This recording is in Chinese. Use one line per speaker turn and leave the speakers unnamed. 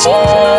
谢。